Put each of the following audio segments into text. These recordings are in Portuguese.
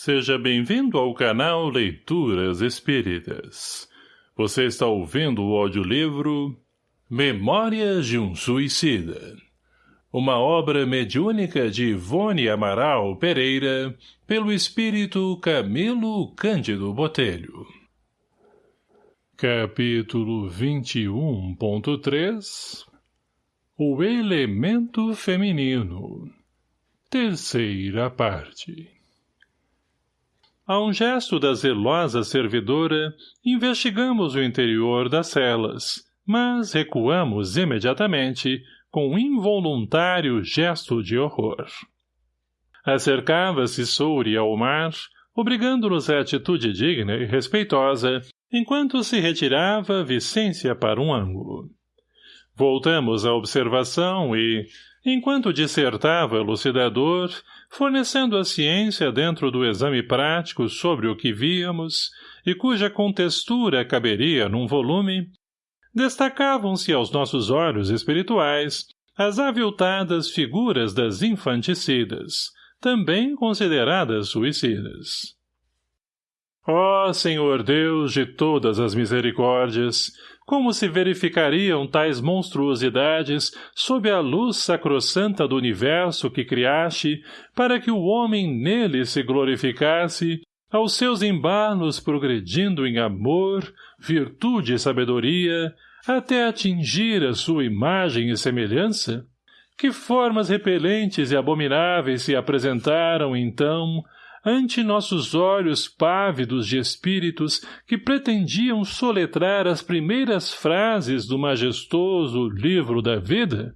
Seja bem-vindo ao canal Leituras Espíritas. Você está ouvindo o audiolivro Memórias de um Suicida. Uma obra mediúnica de Ivone Amaral Pereira, pelo espírito Camilo Cândido Botelho. Capítulo 21.3 O Elemento Feminino Terceira parte a um gesto da zelosa servidora, investigamos o interior das celas, mas recuamos imediatamente, com um involuntário gesto de horror. Acercava-se Souri ao mar, obrigando-nos à atitude digna e respeitosa, enquanto se retirava Vicência para um ângulo. Voltamos à observação e, enquanto dissertava elucidador, fornecendo a ciência dentro do exame prático sobre o que víamos e cuja contextura caberia num volume, destacavam-se aos nossos olhos espirituais as aviltadas figuras das infanticidas, também consideradas suicidas. Ó Senhor Deus de todas as misericórdias, como se verificariam tais monstruosidades sob a luz sacrossanta do universo que criaste, para que o homem nele se glorificasse, aos seus embalos progredindo em amor, virtude e sabedoria, até atingir a sua imagem e semelhança? Que formas repelentes e abomináveis se apresentaram, então, ante nossos olhos pávidos de espíritos que pretendiam soletrar as primeiras frases do majestoso livro da vida?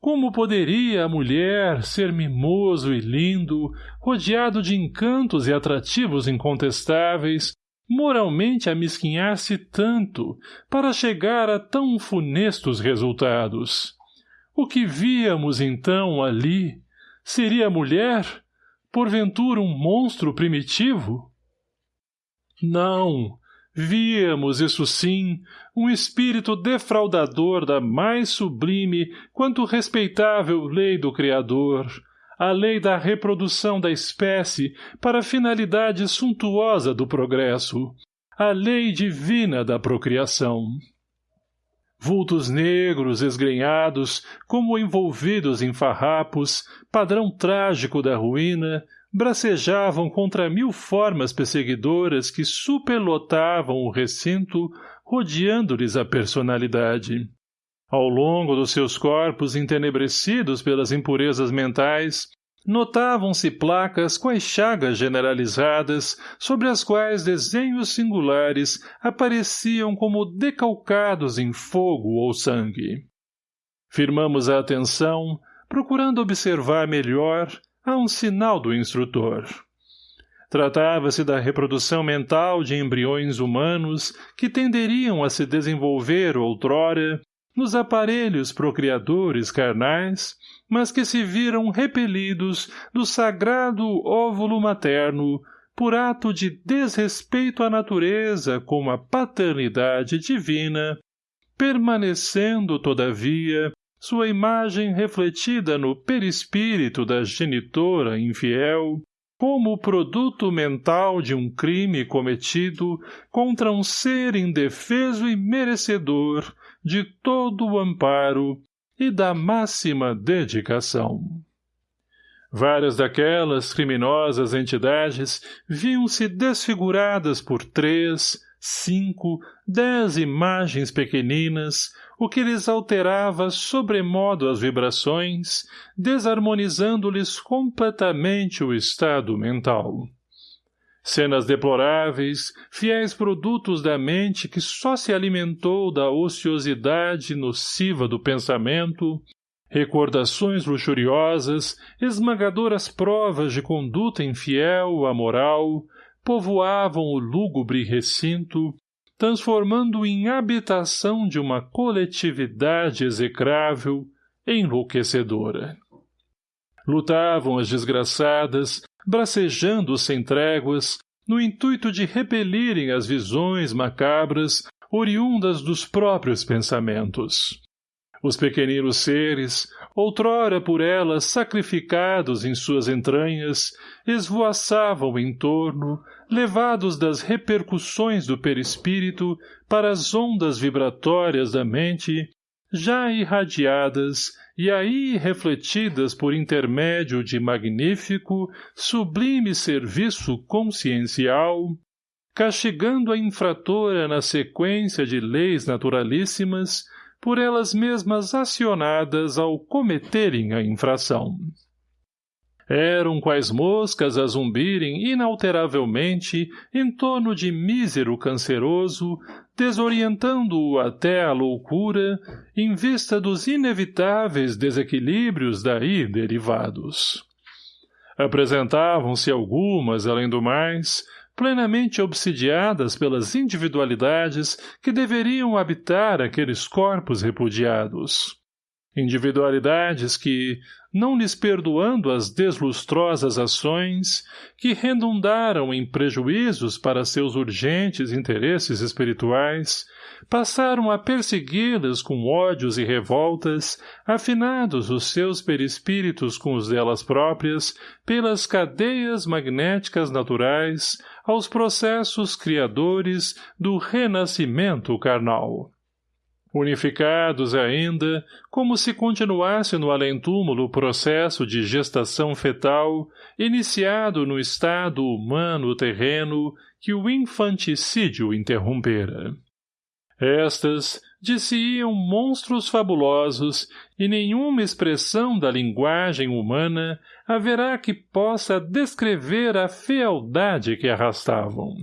Como poderia a mulher ser mimoso e lindo, rodeado de encantos e atrativos incontestáveis, moralmente amesquinhar-se tanto para chegar a tão funestos resultados? O que víamos, então, ali? Seria mulher porventura um monstro primitivo? Não, víamos, isso sim, um espírito defraudador da mais sublime quanto respeitável lei do Criador, a lei da reprodução da espécie para a finalidade suntuosa do progresso, a lei divina da procriação vultos negros esgrenhados, como envolvidos em farrapos, padrão trágico da ruína, bracejavam contra mil formas perseguidoras que superlotavam o recinto, rodeando-lhes a personalidade. Ao longo dos seus corpos entenebrecidos pelas impurezas mentais, Notavam-se placas com as chagas generalizadas, sobre as quais desenhos singulares apareciam como decalcados em fogo ou sangue. Firmamos a atenção, procurando observar melhor, a um sinal do instrutor. Tratava-se da reprodução mental de embriões humanos que tenderiam a se desenvolver outrora nos aparelhos procriadores carnais, mas que se viram repelidos do sagrado óvulo materno por ato de desrespeito à natureza com a paternidade divina, permanecendo, todavia, sua imagem refletida no perispírito da genitora infiel, como o produto mental de um crime cometido contra um ser indefeso e merecedor de todo o amparo e da máxima dedicação. Várias daquelas criminosas entidades viam-se desfiguradas por três, cinco, dez imagens pequeninas, o que lhes alterava sobremodo as vibrações, desarmonizando-lhes completamente o estado mental. Cenas deploráveis, fiéis produtos da mente que só se alimentou da ociosidade nociva do pensamento, recordações luxuriosas, esmagadoras provas de conduta infiel, amoral, povoavam o lúgubre recinto, transformando em habitação de uma coletividade execrável, enlouquecedora. Lutavam as desgraçadas, bracejando sem tréguas, no intuito de repelirem as visões macabras oriundas dos próprios pensamentos. Os pequeninos seres, outrora por elas sacrificados em suas entranhas, esvoaçavam em torno, levados das repercussões do perispírito para as ondas vibratórias da mente, já irradiadas e aí refletidas por intermédio de magnífico, sublime serviço consciencial, castigando a infratora na sequência de leis naturalíssimas, por elas mesmas acionadas ao cometerem a infração. Eram quais moscas a zumbirem inalteravelmente em torno de mísero canceroso, desorientando-o até a loucura, em vista dos inevitáveis desequilíbrios daí derivados. Apresentavam-se algumas, além do mais, plenamente obsidiadas pelas individualidades que deveriam habitar aqueles corpos repudiados. Individualidades que, não lhes perdoando as deslustrosas ações, que redundaram em prejuízos para seus urgentes interesses espirituais, passaram a persegui-las com ódios e revoltas, afinados os seus perispíritos com os delas próprias, pelas cadeias magnéticas naturais, aos processos criadores do renascimento carnal. Unificados ainda, como se continuasse no além-túmulo o processo de gestação fetal, iniciado no estado humano terreno que o infanticídio interrompera. Estas, disse-iam monstros fabulosos, e nenhuma expressão da linguagem humana haverá que possa descrever a fealdade que arrastavam.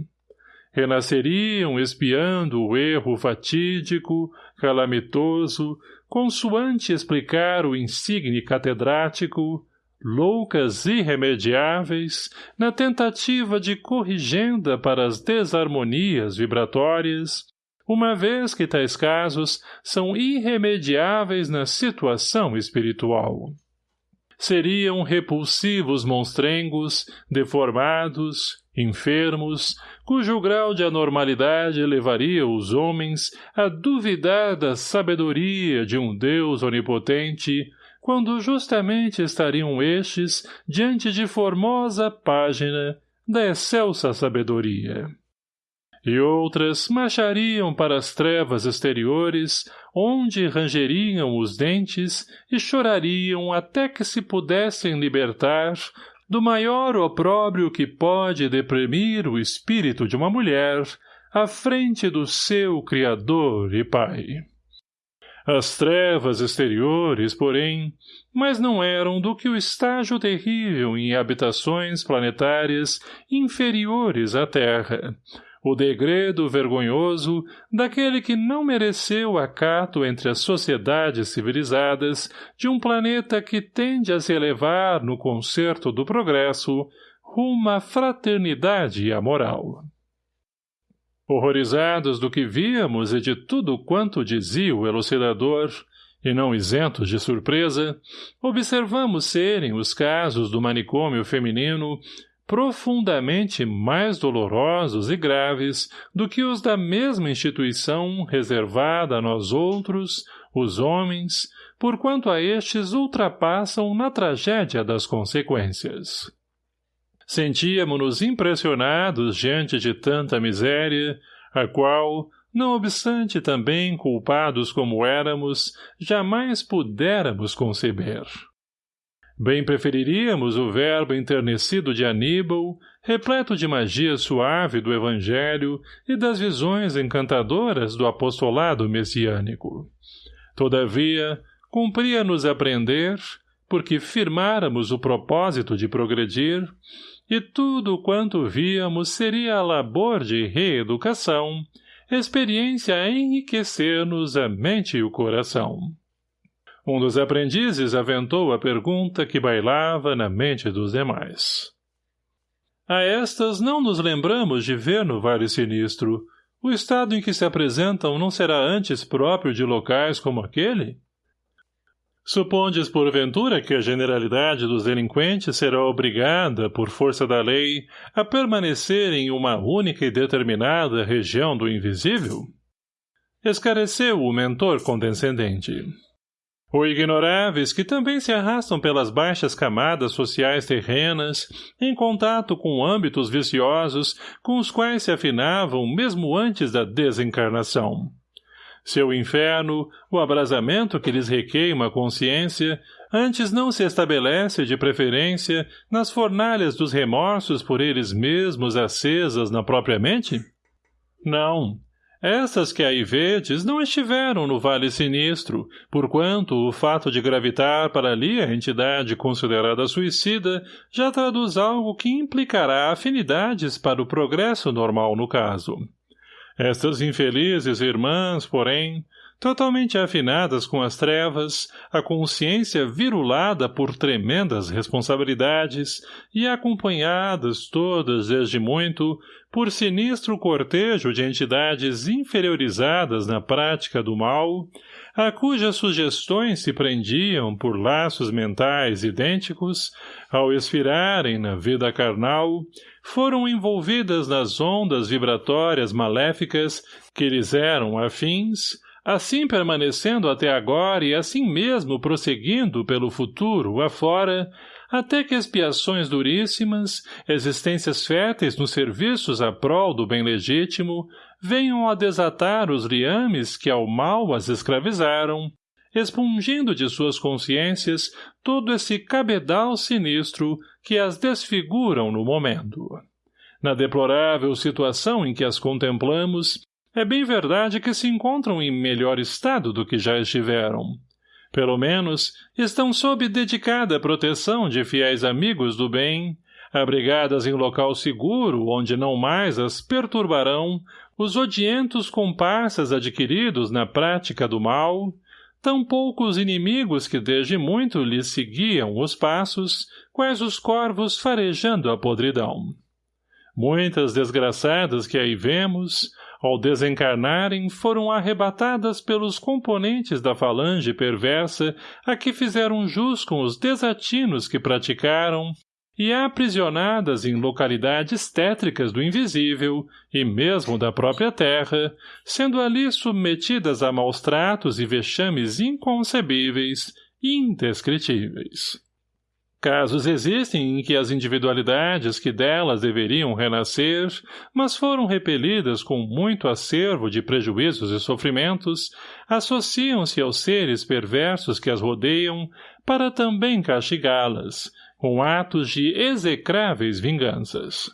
Renasceriam espiando o erro fatídico, calamitoso, consoante explicar o insigne catedrático, loucas irremediáveis, na tentativa de corrigenda para as desarmonias vibratórias, uma vez que tais casos são irremediáveis na situação espiritual. Seriam repulsivos monstrengos, deformados, enfermos, cujo grau de anormalidade levaria os homens a duvidar da sabedoria de um Deus onipotente, quando justamente estariam estes diante de formosa página da excelsa sabedoria e outras marchariam para as trevas exteriores, onde rangeriam os dentes e chorariam até que se pudessem libertar do maior opróbrio que pode deprimir o espírito de uma mulher à frente do seu Criador e Pai. As trevas exteriores, porém, mas não eram do que o estágio terrível em habitações planetárias inferiores à Terra, o degredo vergonhoso daquele que não mereceu acato entre as sociedades civilizadas de um planeta que tende a se elevar no concerto do progresso rumo à fraternidade e à moral. Horrorizados do que víamos e de tudo quanto dizia o elucidador, e não isentos de surpresa, observamos serem os casos do manicômio feminino profundamente mais dolorosos e graves do que os da mesma instituição reservada a nós outros, os homens, porquanto a estes ultrapassam na tragédia das consequências. Sentíamos-nos impressionados diante de tanta miséria, a qual, não obstante também culpados como éramos, jamais pudéramos conceber. Bem preferiríamos o verbo enternecido de Aníbal, repleto de magia suave do Evangelho e das visões encantadoras do apostolado messiânico. Todavia, cumpria-nos aprender, porque firmáramos o propósito de progredir, e tudo quanto víamos seria labor de reeducação, experiência a enriquecer-nos a mente e o coração. Um dos aprendizes aventou a pergunta que bailava na mente dos demais. A estas não nos lembramos de ver no Vale Sinistro. O estado em que se apresentam não será antes próprio de locais como aquele? Supondes, porventura, que a generalidade dos delinquentes será obrigada, por força da lei, a permanecer em uma única e determinada região do invisível? Escareceu o mentor condescendente. Ou ignoráveis que também se arrastam pelas baixas camadas sociais terrenas, em contato com âmbitos viciosos com os quais se afinavam mesmo antes da desencarnação. Seu inferno, o abrasamento que lhes requeima a consciência, antes não se estabelece de preferência nas fornalhas dos remorsos por eles mesmos acesas na própria mente? Não, essas que aí vedes não estiveram no Vale Sinistro, porquanto o fato de gravitar para ali a entidade considerada suicida já traduz algo que implicará afinidades para o progresso normal no caso. Estas infelizes irmãs, porém, totalmente afinadas com as trevas, a consciência virulada por tremendas responsabilidades e acompanhadas todas desde muito por sinistro cortejo de entidades inferiorizadas na prática do mal, a cujas sugestões se prendiam por laços mentais idênticos, ao expirarem na vida carnal, foram envolvidas nas ondas vibratórias maléficas que lhes eram afins, assim permanecendo até agora e assim mesmo prosseguindo pelo futuro afora, até que expiações duríssimas, existências férteis nos serviços a prol do bem legítimo, venham a desatar os liames que ao mal as escravizaram, expungindo de suas consciências todo esse cabedal sinistro que as desfiguram no momento. Na deplorável situação em que as contemplamos, é bem verdade que se encontram em melhor estado do que já estiveram. Pelo menos, estão sob dedicada proteção de fiéis amigos do bem, abrigadas em local seguro onde não mais as perturbarão os odientos comparsas adquiridos na prática do mal, tão poucos inimigos que desde muito lhes seguiam os passos, quais os corvos farejando a podridão. Muitas desgraçadas que aí vemos, ao desencarnarem, foram arrebatadas pelos componentes da falange perversa a que fizeram jus com os desatinos que praticaram, e aprisionadas em localidades tétricas do invisível, e mesmo da própria terra, sendo ali submetidas a maus tratos e vexames inconcebíveis e indescritíveis. Casos existem em que as individualidades que delas deveriam renascer, mas foram repelidas com muito acervo de prejuízos e sofrimentos, associam-se aos seres perversos que as rodeiam para também castigá-las, com atos de execráveis vinganças.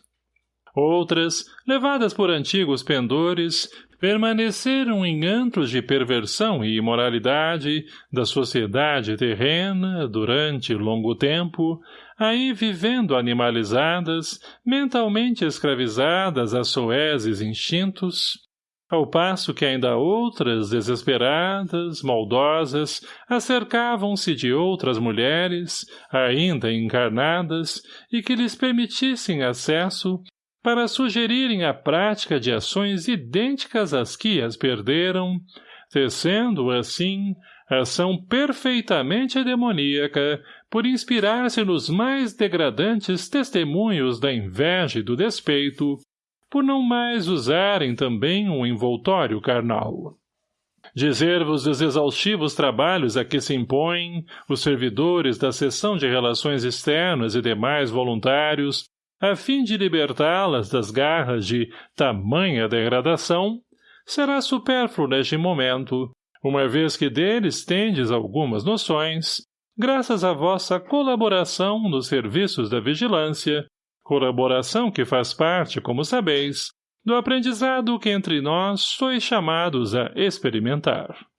Outras, levadas por antigos pendores, permaneceram em antros de perversão e imoralidade da sociedade terrena durante longo tempo, aí vivendo animalizadas, mentalmente escravizadas a soeses instintos, ao passo que ainda outras, desesperadas, maldosas, acercavam-se de outras mulheres, ainda encarnadas, e que lhes permitissem acesso para sugerirem a prática de ações idênticas às que as perderam, tecendo, assim, ação perfeitamente demoníaca por inspirar-se nos mais degradantes testemunhos da inveja e do despeito, por não mais usarem também um envoltório carnal. Dizer-vos dos exaustivos trabalhos a que se impõem os servidores da seção de relações externas e demais voluntários a fim de libertá-las das garras de tamanha degradação, será supérfluo neste momento, uma vez que deles tendes algumas noções, graças à vossa colaboração nos serviços da vigilância, colaboração que faz parte, como sabeis, do aprendizado que entre nós sois chamados a experimentar.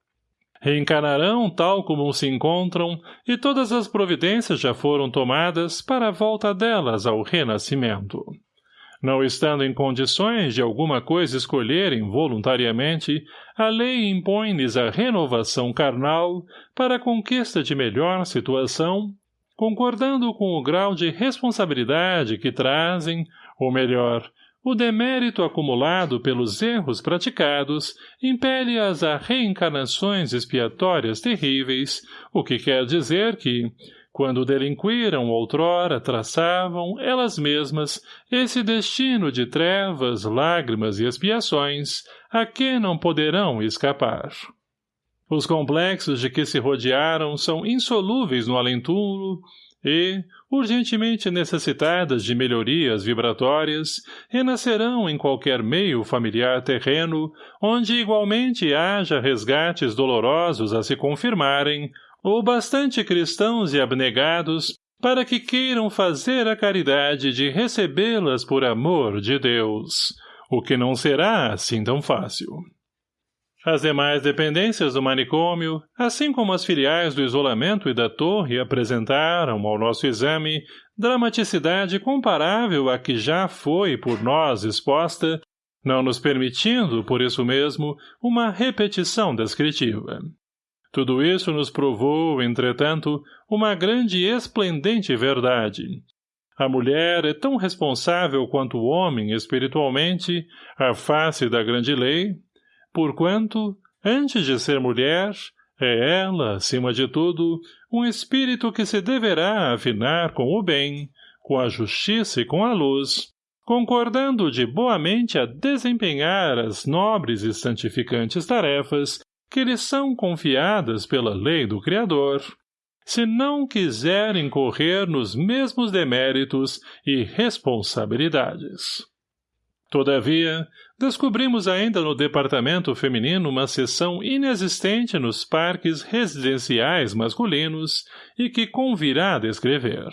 Reencarnarão tal como se encontram, e todas as providências já foram tomadas para a volta delas ao renascimento. Não estando em condições de alguma coisa escolherem voluntariamente, a lei impõe-lhes a renovação carnal para a conquista de melhor situação, concordando com o grau de responsabilidade que trazem, ou melhor, o demérito acumulado pelos erros praticados impele-as a reencarnações expiatórias terríveis, o que quer dizer que, quando delinquiram outrora, traçavam, elas mesmas, esse destino de trevas, lágrimas e expiações, a que não poderão escapar. Os complexos de que se rodearam são insolúveis no além-túmulo e, urgentemente necessitadas de melhorias vibratórias, renascerão em qualquer meio familiar terreno, onde igualmente haja resgates dolorosos a se confirmarem, ou bastante cristãos e abnegados para que queiram fazer a caridade de recebê-las por amor de Deus, o que não será assim tão fácil. As demais dependências do manicômio, assim como as filiais do isolamento e da torre apresentaram ao nosso exame dramaticidade comparável à que já foi por nós exposta, não nos permitindo, por isso mesmo, uma repetição descritiva. Tudo isso nos provou, entretanto, uma grande e esplendente verdade. A mulher é tão responsável quanto o homem espiritualmente, à face da grande lei, porquanto, antes de ser mulher, é ela, acima de tudo, um espírito que se deverá afinar com o bem, com a justiça e com a luz, concordando de boamente a desempenhar as nobres e santificantes tarefas que lhes são confiadas pela lei do Criador, se não quiserem correr nos mesmos deméritos e responsabilidades. Todavia, descobrimos ainda no departamento feminino uma seção inexistente nos parques residenciais masculinos e que convirá descrever.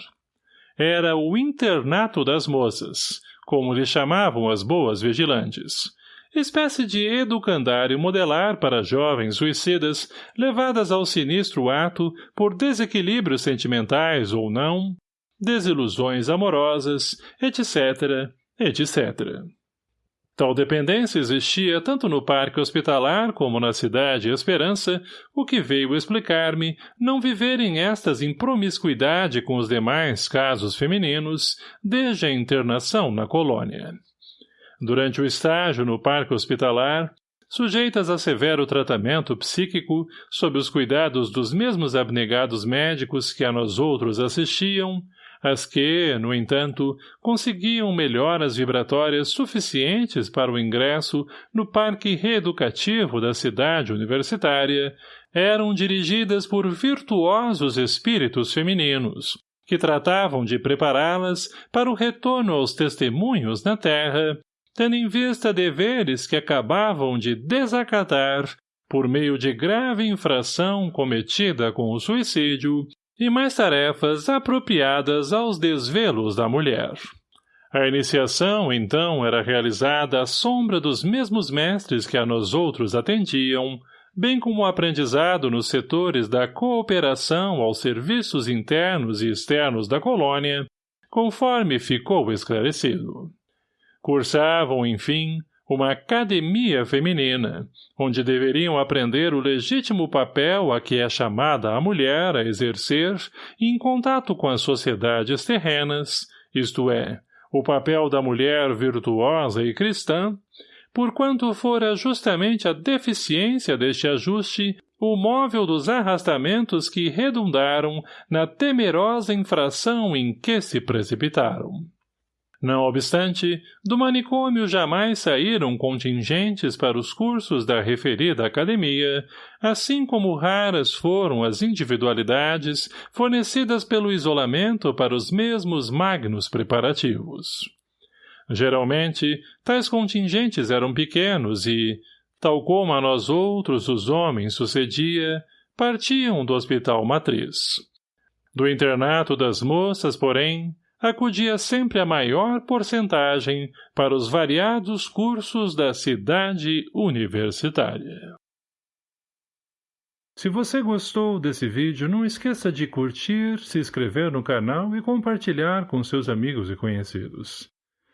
Era o internato das moças, como lhe chamavam as boas vigilantes, espécie de educandário modelar para jovens suicidas levadas ao sinistro ato por desequilíbrios sentimentais ou não, desilusões amorosas, etc., etc. Tal dependência existia tanto no parque hospitalar como na cidade Esperança, o que veio explicar-me não viverem estas em promiscuidade com os demais casos femininos desde a internação na colônia. Durante o estágio no parque hospitalar, sujeitas a severo tratamento psíquico, sob os cuidados dos mesmos abnegados médicos que a nós outros assistiam, as que, no entanto, conseguiam melhoras vibratórias suficientes para o ingresso no parque reeducativo da cidade universitária, eram dirigidas por virtuosos espíritos femininos, que tratavam de prepará-las para o retorno aos testemunhos na terra, tendo em vista deveres que acabavam de desacatar por meio de grave infração cometida com o suicídio e mais tarefas apropriadas aos desvelos da mulher. A iniciação, então, era realizada à sombra dos mesmos mestres que a nós outros atendiam, bem como o aprendizado nos setores da cooperação aos serviços internos e externos da colônia, conforme ficou esclarecido. Cursavam, enfim, uma academia feminina, onde deveriam aprender o legítimo papel a que é chamada a mulher a exercer em contato com as sociedades terrenas, isto é, o papel da mulher virtuosa e cristã, porquanto fora justamente a deficiência deste ajuste o móvel dos arrastamentos que redundaram na temerosa infração em que se precipitaram. Não obstante, do manicômio jamais saíram contingentes para os cursos da referida academia, assim como raras foram as individualidades fornecidas pelo isolamento para os mesmos magnos preparativos. Geralmente, tais contingentes eram pequenos e, tal como a nós outros os homens sucedia, partiam do hospital matriz. Do internato das moças, porém, acudia sempre a maior porcentagem para os variados cursos da cidade universitária. Se você gostou desse vídeo, não esqueça de curtir, se inscrever no canal e compartilhar com seus amigos e conhecidos.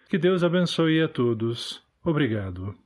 Que Deus abençoe a todos. Obrigado.